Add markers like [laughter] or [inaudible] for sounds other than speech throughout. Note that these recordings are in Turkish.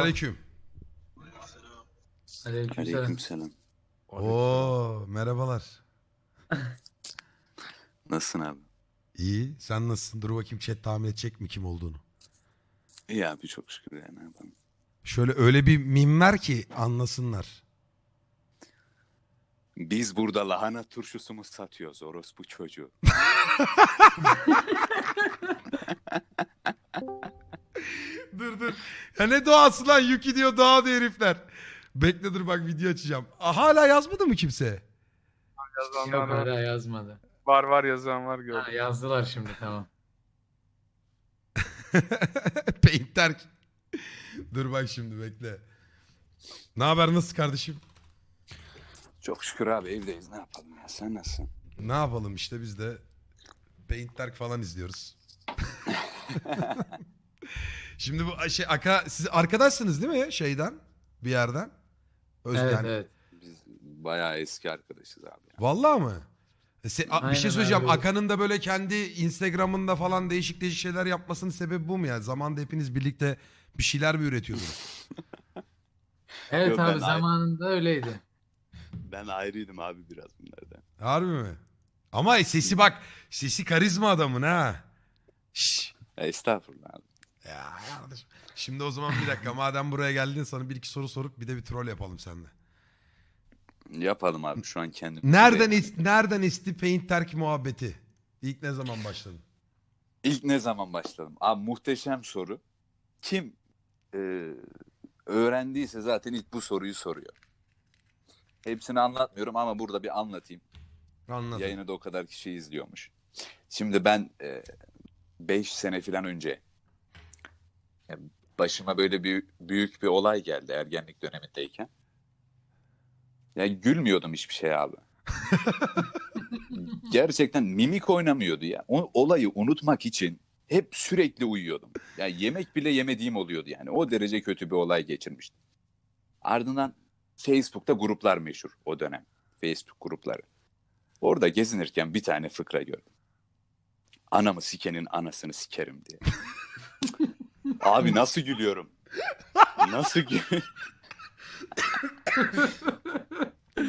Aleyküm. Aleykümselam. Aleykümselam. Oo merhabalar. [laughs] Nasılsın abi? İyi. Sen nasılsın? Dur bakayım chat tahmin edecek mi kim olduğunu. İyi abi çok şükür ya ne yapalım. Şöyle öyle bir mim ver ki anlasınlar. Biz burada lahana turşusu mu satıyoruz orospu çocuğu? [laughs] dur dur. Ya ne doğası lan? Yuki diyor doğa diyor herifler. Bekle dur bak video açacağım. Aa, hala yazmadı mı kimse? Yok Yazanlar var. hala yazmadı. Var var yazan var Ha, gördüm. yazdılar şimdi tamam. [laughs] Paint terk. dur bak şimdi bekle. Ne haber nasıl kardeşim? Çok şükür abi evdeyiz ne yapalım ya sen nasılsın? Ne yapalım işte biz de Paint Dark falan izliyoruz. [laughs] Şimdi bu şey Aka siz arkadaşsınız değil mi şeyden bir yerden? Öz, evet yani- evet. Biz bayağı eski arkadaşız abi. ya. Vallahi mı? E se- a- bir Aynen şey söyleyeceğim. abi. Aka'nın da böyle kendi Instagram'ında falan değişik değişik şeyler yapmasının sebebi bu mu ya? Zamanda hepiniz birlikte bir şeyler mi üretiyordunuz? [laughs] Evet Yok, abi ben- zamanında öyleydi. Ben ayrıydım abi biraz bunlardan. Harbi mi? Ama sesi bak. Sesi karizma adamın ha. Ya, estağfurullah abi. Ya kardeşim. Şimdi o zaman bir dakika [laughs] madem buraya geldin sana bir iki soru sorup bir de bir troll yapalım seninle. Yapalım abi şu an kendim. Nereden is- nereden esti Paint Terk muhabbeti? İlk ne zaman başladın? İlk ne zaman başladım? Abi muhteşem soru. Kim e, öğrendiyse zaten ilk bu soruyu soruyor. Hepsini anlatmıyorum ama burada bir anlatayım. Anladım. Yayını da o kadar kişi izliyormuş. Şimdi ben 5 sene falan önce e, başıma böyle bir büyük bir olay geldi ergenlik dönemindeyken. Ya gülmüyordum hiçbir şey abi. [laughs] Gerçekten mimik oynamıyordu ya. O olayı unutmak için hep sürekli uyuyordum. Ya yemek bile yemediğim oluyordu yani. O derece kötü bir olay geçirmiştim. Ardından Facebook'ta gruplar meşhur o dönem. Facebook grupları. Orada gezinirken bir tane fıkra gördüm. Anamı sikenin anasını sikerim diye. [laughs] Abi nasıl gülüyorum? Nasıl gü-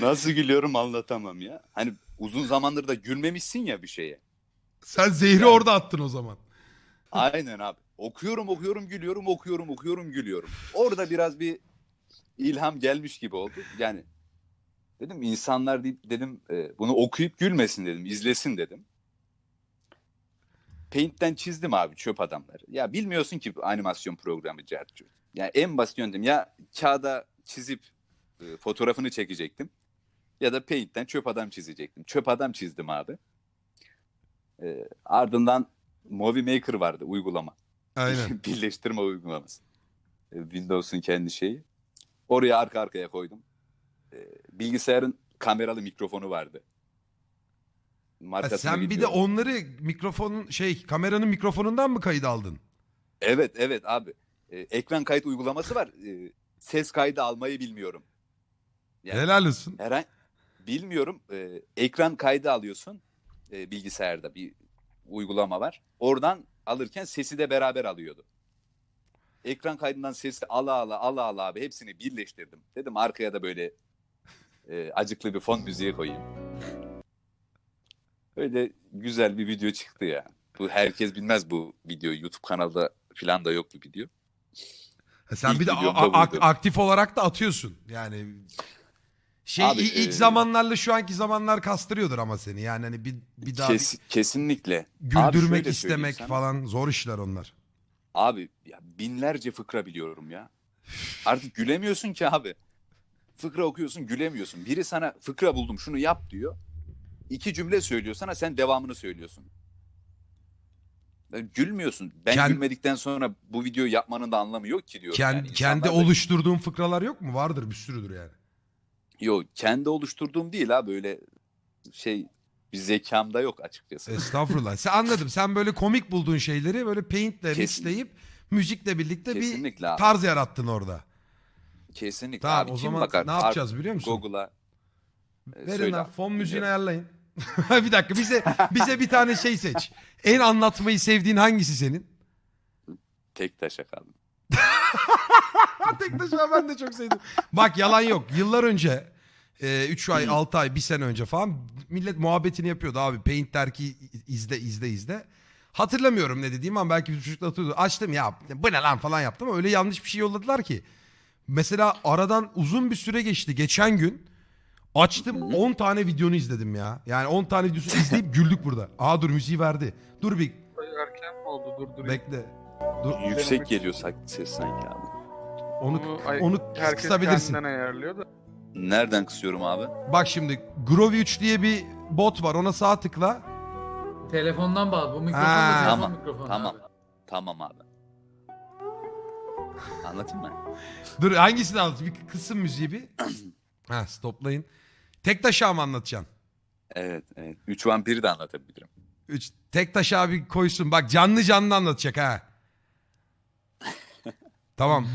Nasıl gülüyorum anlatamam ya. Hani uzun zamandır da gülmemişsin ya bir şeye. Sen zehri Yani- orada attın o zaman. Aynen abi. Okuyorum okuyorum gülüyorum okuyorum okuyorum gülüyorum. Orada biraz bir ilham gelmiş gibi oldu. Yani dedim insanlar deyip dedim e, bunu okuyup gülmesin dedim izlesin dedim. Paint'ten çizdim abi çöp adamları. Ya bilmiyorsun ki animasyon programı Cercu. Ya en basit yöntem ya kağıda çizip e, fotoğrafını çekecektim. Ya da Paint'ten çöp adam çizecektim. Çöp adam çizdim abi. E, ardından Movie Maker vardı uygulama. Aynen. [laughs] Birleştirme uygulaması. E, Windows'un kendi şeyi. Oraya arka arkaya koydum. E, Bilgisayarın kameralı mikrofonu vardı. Ha, Markasını sen bir de onları mikrofonun şey kameranın mikrofonundan mı kayıt aldın? Evet evet abi. E, ekran kayıt uygulaması var. E, ses kaydı almayı bilmiyorum. Yani Helal olsun. Herhangi bilmiyorum. E, ekran kaydı alıyorsun e, bilgisayarda bir uygulama var. Oradan alırken sesi de beraber alıyordu. Ekran kaydından sesi ala ala ala ala abi hepsini birleştirdim. Dedim arkaya da böyle e, acıklı bir fon müziği koyayım. Öyle güzel bir video çıktı ya. Bu herkes bilmez bu videoyu. YouTube kanalda falan da yok bu video. Ha, sen İlk bir de videom a- da a- buydu. aktif olarak da atıyorsun. Yani şey Abi, ilk e- zamanlarla şu anki zamanlar kastırıyordur ama seni. Yani hani bir bir daha Kes, kesinlikle. bir güldürmek istemek sana. falan zor işler onlar. Abi ya binlerce fıkra biliyorum ya. Artık gülemiyorsun ki abi. Fıkra okuyorsun gülemiyorsun. Biri sana fıkra buldum şunu yap diyor. İki cümle söylüyor sana sen devamını söylüyorsun. Ben gülmüyorsun. Ben Kend- gülmedikten sonra bu videoyu yapmanın da anlamı yok ki diyorum. Kend- yani. kendi oluşturduğun fıkralar yok mu? Vardır bir sürüdür yani. Yok kendi oluşturduğum değil ha böyle şey bir zekamda yok açıkçası. Estağfurullah. Sen anladım. Sen böyle komik bulduğun şeyleri böyle paintle mixleyip müzikle birlikte bir Kesinlikle abi. tarz yarattın orada. Kesinlikle Tamam abi. o Kim zaman bakar? ne yapacağız biliyor musun? Google'a Verin söyle lan fon müziğini ayarlayın. [laughs] bir dakika bize bize bir tane şey seç. En anlatmayı sevdiğin hangisi senin? Tek taşa kaldım. [laughs] Tektaş abi ben de çok sevdim. Bak yalan yok. Yıllar önce 3 ay [clears throat] 6 ay 1 sene önce falan millet muhabbetini yapıyordu abi. Paint derki izle izle izle. Hatırlamıyorum ne dediğim ama belki bir çocuklar hatırlıyordu. Açtım ya bu ne lan falan yaptım ama öyle yanlış bir şey yolladılar ki. Mesela aradan uzun bir süre geçti. Geçen gün açtım 10 tane videonu izledim ya. Yani 10 tane videosunu izleyip [laughs] güldük burada. Aa dur müziği verdi. Dur bir Erken mi oldu durdurayım? bekle. Dur Yüksek geliyor sak- ses sanki abi. onu Bunu ay- onu Herkes kısabilirsin. kendinden ayarlıyor da. Nereden kısıyorum abi? Bak şimdi Groovy 3 diye bir bot var. Ona sağ tıkla. Telefondan bağlı. Bu mikrofon Ha. da telefon Tamam, mikrofonu Tamam. abi. Tamam abi. Anlatayım mı? Dur hangisini anlatayım? Bir kısım müziği bir. [clears throat] ha stoplayın. Tek taşa mı anlatacaksın? Evet, evet. Üç vampiri de anlatabilirim. Üç, tek taş abi koysun. Bak canlı canlı anlatacak ha. [laughs] tamam.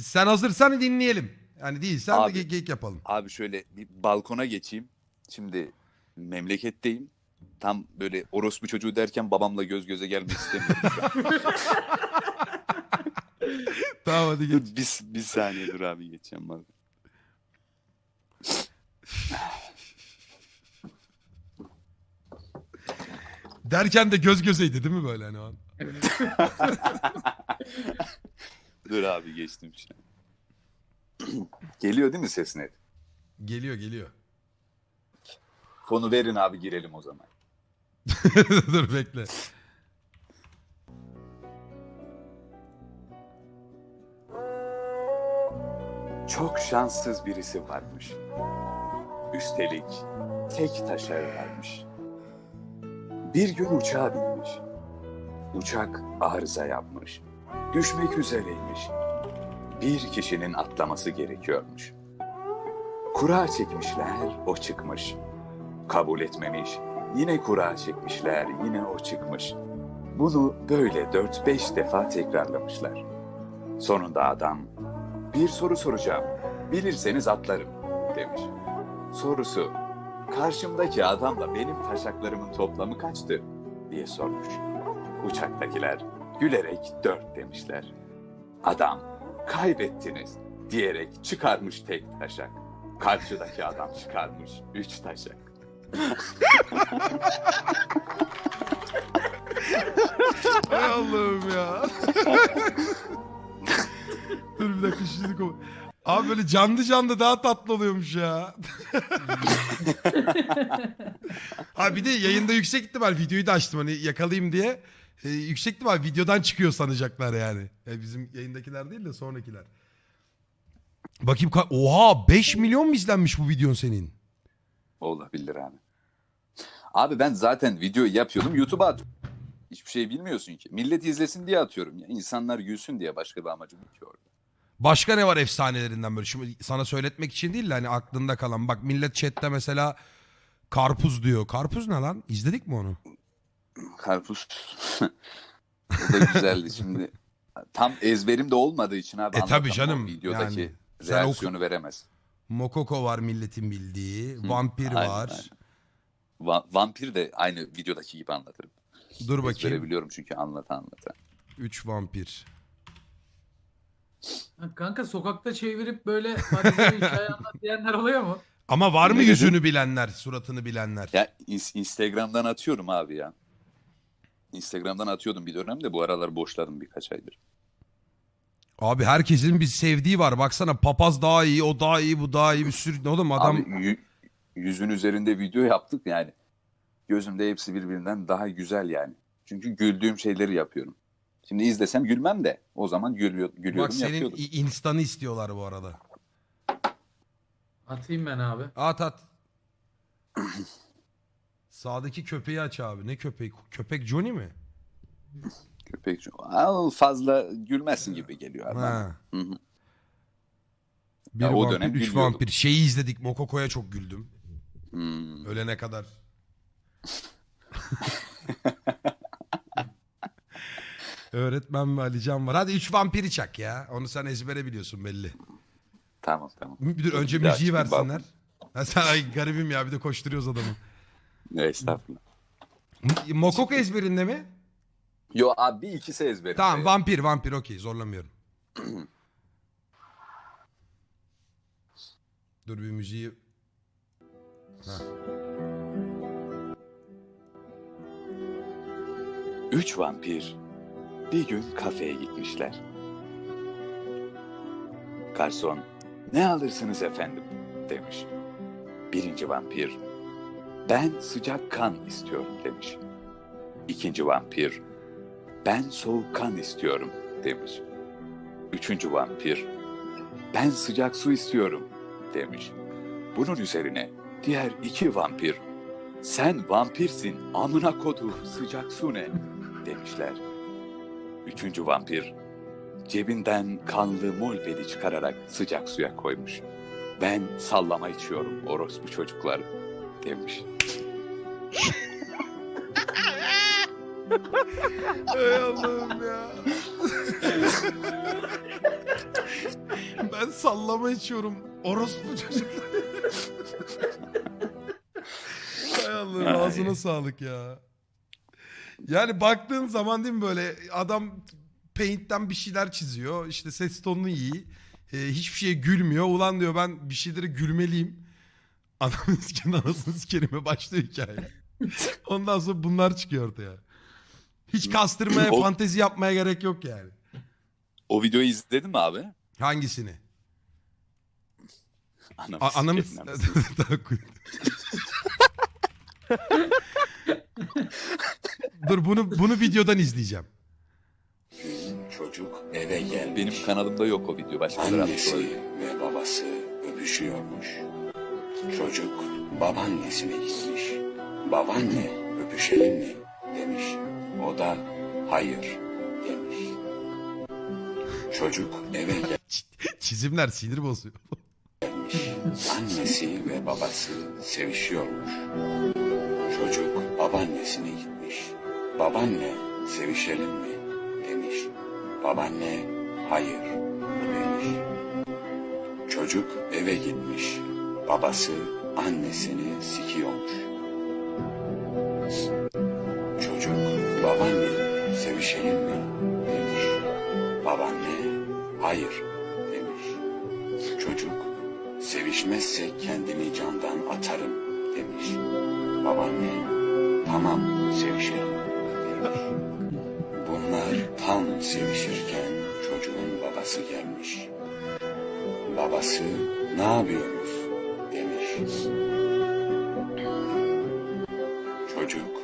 Sen hazırsan dinleyelim. Yani değilsen Abi. de ge- geyik yapalım. Abi şöyle bir balkona geçeyim. Şimdi memleketteyim. Tam böyle orospu çocuğu derken babamla göz göze gelmek istemiyorum. [laughs] Tamam hadi geç. bir, bir saniye dur abi geçeceğim bak. Derken de göz gözeydi değil mi böyle hani o an? Dur abi geçtim an. Geliyor değil mi ses net? Geliyor geliyor. Fonu verin abi girelim o zaman. [laughs] Dur bekle. Çok şanssız birisi varmış. Üstelik tek taşağı varmış. Bir gün uçağa binmiş. Uçak arıza yapmış. Düşmek üzereymiş. Bir kişinin atlaması gerekiyormuş. Kura çekmişler, o çıkmış. Kabul etmemiş. Yine kura çekmişler, yine o çıkmış. Bunu böyle 4-5 defa tekrarlamışlar. Sonunda adam bir soru soracağım. Bilirseniz atlarım demiş. Sorusu karşımdaki adamla benim taşaklarımın toplamı kaçtı diye sormuş. Uçaktakiler gülerek dört demişler. Adam kaybettiniz diyerek çıkarmış tek taşak. Karşıdaki adam çıkarmış üç taşak. Hay Allah'ım ya. [laughs] Dur bir dakika şimdi Abi böyle canlı canlı daha tatlı oluyormuş ya. ha bir de yayında yüksek ihtimal videoyu da açtım hani yakalayayım diye. Ee, yüksek ihtimal videodan çıkıyor sanacaklar yani. Ya bizim yayındakiler değil de sonrakiler. Bakayım ka- oha 5 milyon mu izlenmiş bu videon senin? Olabilir abi. Abi ben zaten video yapıyordum YouTube'a atıyorum. Hiçbir şey bilmiyorsun ki. Millet izlesin diye atıyorum ya. İnsanlar gülsün diye başka bir amacım yok. Başka ne var efsanelerinden böyle? Şimdi sana söyletmek için değil de hani aklında kalan. Bak millet chatte mesela karpuz diyor. Karpuz ne lan? İzledik mi onu? Karpuz. [laughs] o da güzeldi şimdi. Tam ezberim de olmadığı için abi E tabii canım, Videodaki yani reaksiyonu veremez. Mokoko var milletin bildiği. Hı, Vampir aynen, var. aynen. Va- vampir de aynı videodaki gibi anlatırım. Dur Ezbere bakayım. biliyorum çünkü anlata anlata. 3 vampir. Kanka sokakta çevirip böyle valizleri hikaye [laughs] anlat diyenler oluyor mu? Ama var mı Ne dedin? yüzünü bilenler, suratını bilenler? Ya ins- Instagram'dan atıyorum abi ya. Instagram'dan atıyordum bir dönem de bu aralar boşladım birkaç aydır. Abi herkesin bir sevdiği var. Baksana papaz daha iyi, o daha iyi, bu daha iyi bir sürü. Oğlum adam Abi yü- yüzün üzerinde video yaptık yani. Gözümde hepsi birbirinden daha güzel yani. Çünkü güldüğüm şeyleri yapıyorum. Şimdi izlesem gülmem de o zaman gülüyor, gülüyordum bak senin yapıyordum. i- instanı istiyorlar bu arada. Atayım ben abi. At at. [clears throat] Sağdaki köpeği aç abi. Ne köpeği? Köpek Johnny mi? Köpek Aa, fazla gülmezsin gibi geliyor abi. Ha. Hı hı. Bir Ya o vampir, dönem üç gülüyordum. vampir. Şeyi izledik. Mokoko'ya çok güldüm. Hmm. Ölene kadar. [laughs] Öğretmen ve Alican var. Hadi üç vampiri çak ya. Onu sen ezbere biliyorsun belli. Tamam tamam. Bir dur önce Bir daha müziği çıkayım, versinler. Ha, sen ay garibim ya bir de koşturuyoruz adamı. Ne estağfurullah. M- Mokoko ezberinde mi? Yo abi bir ikisi ezberim. Tamam vampir vampir okey zorlamıyorum. [clears throat] Dur bir müziği... Heh. Üç vampir bir gün kafeye gitmişler. Garson, ne alırsınız efendim demiş. Birinci vampir, ben sıcak kan istiyorum demiş. İkinci vampir, ben soğuk kan istiyorum demiş. Üçüncü vampir, ben sıcak su istiyorum demiş. Bunun üzerine diğer iki vampir, sen vampirsin amına kodu sıcak su ne demişler. Üçüncü vampir cebinden kanlı molbeli çıkararak sıcak suya koymuş. Ben sallama içiyorum orospu çocuklar demiş. Ey Allah'ım ya. ben sallama içiyorum. Orospu çocuklar. Hay Allah'ım ağzına sağlık ya. Yani baktığın zaman değil mi böyle adam paint'ten bir şeyler çiziyor. İşte ses tonunu iyi. Ee, hiçbir şeye gülmüyor. Ulan diyor ben bir şeylere gülmeliyim. [laughs] Adamın sikenin anasını sikerime başlıyor hikaye. [laughs] Ondan sonra bunlar çıkıyor ortaya. Hiç kastırmaya, O- fantezi yapmaya gerek yok yani. O videoyu izledin mi abi? Hangisini? Anamı A- anamı... sikerim [laughs] Dur bunu bunu videodan izleyeceğim. Çocuk eve gelmiş. Benim kanalımda yok o video. Başkaları atmış Annesi olabilir. ve babası öpüşüyormuş. Çocuk babaannesine gitmiş. Babaanne öpüşelim mi demiş. O da hayır demiş. Çocuk eve [laughs] Çizimler sinir bozuyor. Annesi ve babası sevişiyormuş. Çocuk babaannesine gitmiş. Babaanne sevişelim mi demiş. Babaanne hayır demiş. Çocuk eve gitmiş. Babası annesini sikiyormuş. Çocuk babaanne sevişelim mi demiş. Babaanne hayır demiş. Çocuk sevişmezsek kendimi candan atarım demiş. Babaanne tamam sevişelim. Bunlar tam sevişirken çocuğun babası gelmiş. Babası ne yapıyorsunuz demiş. Çocuk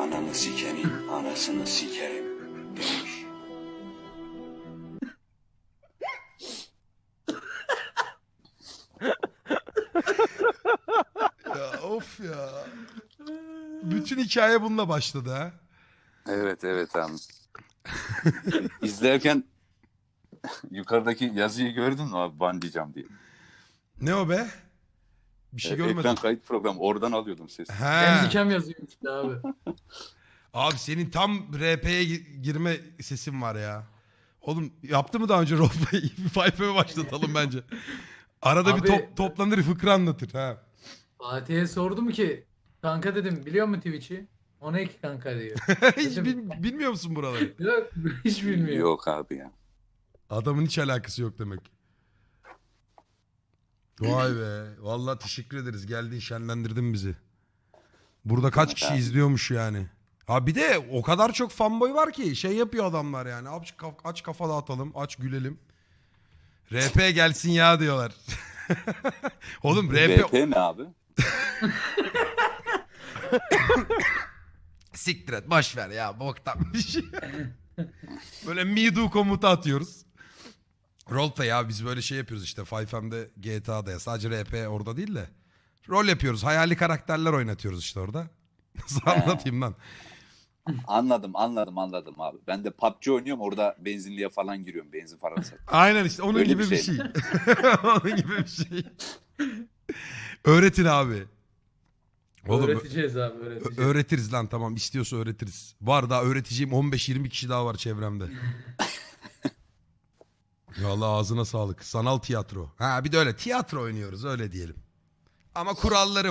anamı sikenin anasını sikerim demiş. Ya of ya. Bütün hikaye bununla başladı ha. Evet evet abi. [laughs] İzlerken yukarıdaki yazıyı gördün mü abi bandicam diye. Ne o be? Bir şey Evet, görmedim. ekran kayıt programı oradan alıyordum sesi. Ben He. dikem yazıyorum işte abi. [laughs] Abi senin tam RP'ye gi- girme sesin var ya. Oğlum yaptı mı daha önce roleplay? [laughs] Bir Fayfa'ya başlatalım bence. Arada bir Abi- top, toplanır fıkra anlatır ha. Fatih'e sordum ki kanka dedim biliyor musun Twitch'i? O ne ki kanka diyor. [laughs] Hiç bil- bilmiyor musun buraları? [laughs] Yok hiç bilmiyor. Yok abi ya. Adamın hiç alakası yok demek. Vay be. Vallahi teşekkür ederiz. Geldin şenlendirdin bizi. Burada kaç kişi izliyormuş yani. Ha bir de o kadar çok fanboy var ki şey yapıyor adamlar yani. Aç, kaf- aç kafa dağıtalım, aç gülelim. RP gelsin ya diyorlar. [laughs] Oğlum RP VP ne abi? Siktir et boş ver ya boktan bir [laughs] şey. böyle me do komutu atıyoruz. Roleplay ya biz böyle şey yapıyoruz işte 5M'de GTA'da ya sadece RP orada değil de. Rol yapıyoruz hayali karakterler oynatıyoruz işte orada. [laughs] Nasıl anlatayım lan? Anladım anladım anladım abi. Ben de PUBG oynuyorum orada benzinliğe falan giriyorum. Benzin falan satıyorum. Aynen işte onun Öyle gibi bir bir şey. şey. [laughs] onun gibi bir şey. Öğretin abi. Oğlum öğreteceğiz abi öğreteceğiz. Öğretiriz lan tamam istiyorsa öğretiriz. Var daha öğreteceğim 15-20 kişi daha var çevremde. [laughs] Vallahi ağzına sağlık. Sanal tiyatro. Ha bir de öyle tiyatro oynuyoruz öyle diyelim. Ama kuralları